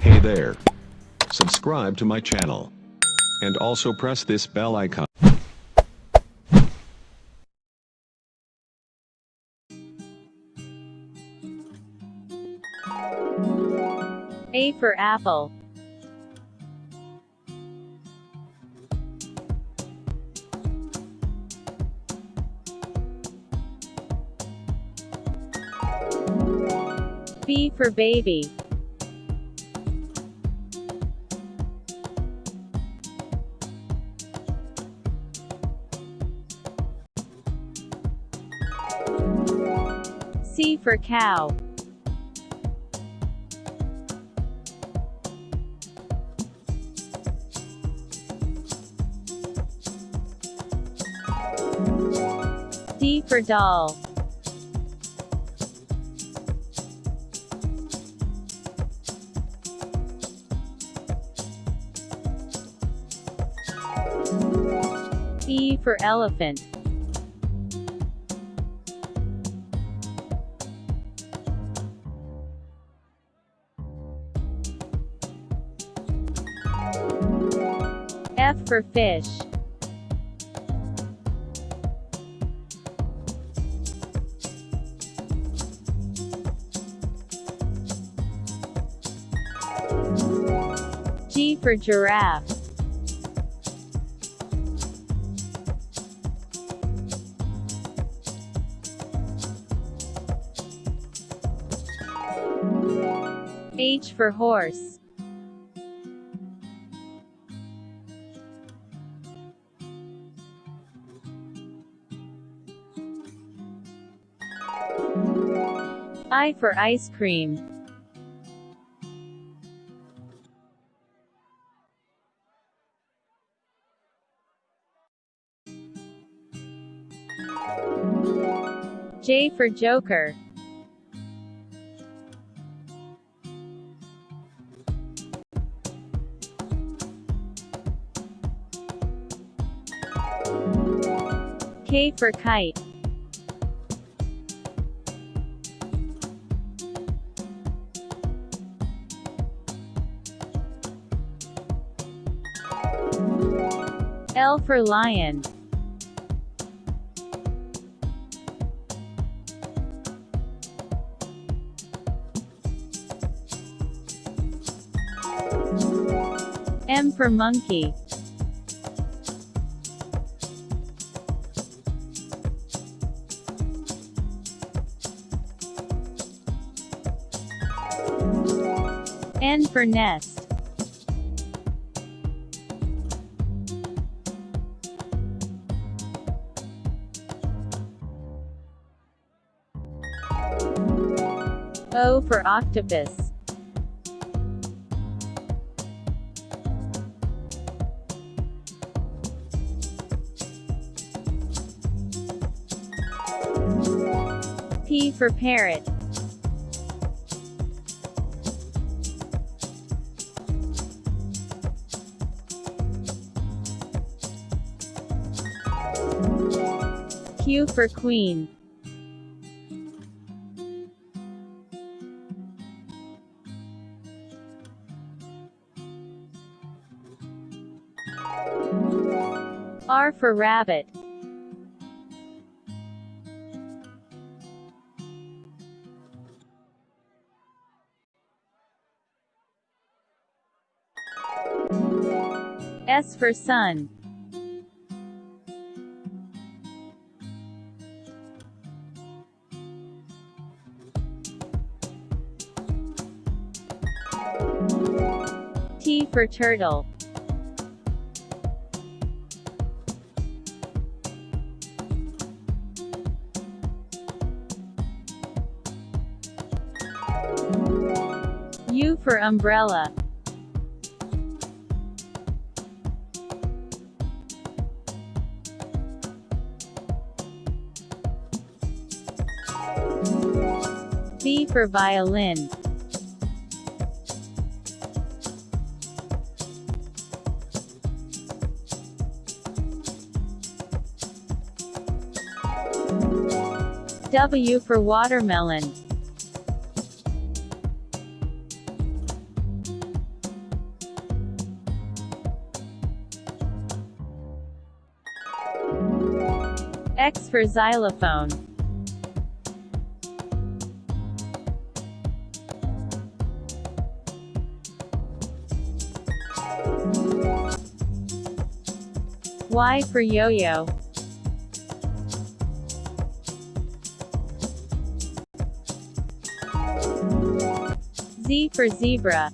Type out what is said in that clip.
Hey there. Subscribe to my channel. And also press this bell icon. A for apple. B for baby. C for cow. D for doll. E for elephant. F for fish. G for giraffe. H for horse. I for ice cream. J for joker. K for kite. L for lion. M for monkey. N for nest. O for octopus. P for parrot. Q for queen. R for rabbit. S for sun. T for turtle. U for umbrella. V for violin. W for watermelon. X for xylophone. Y for yo-yo. Z for zebra.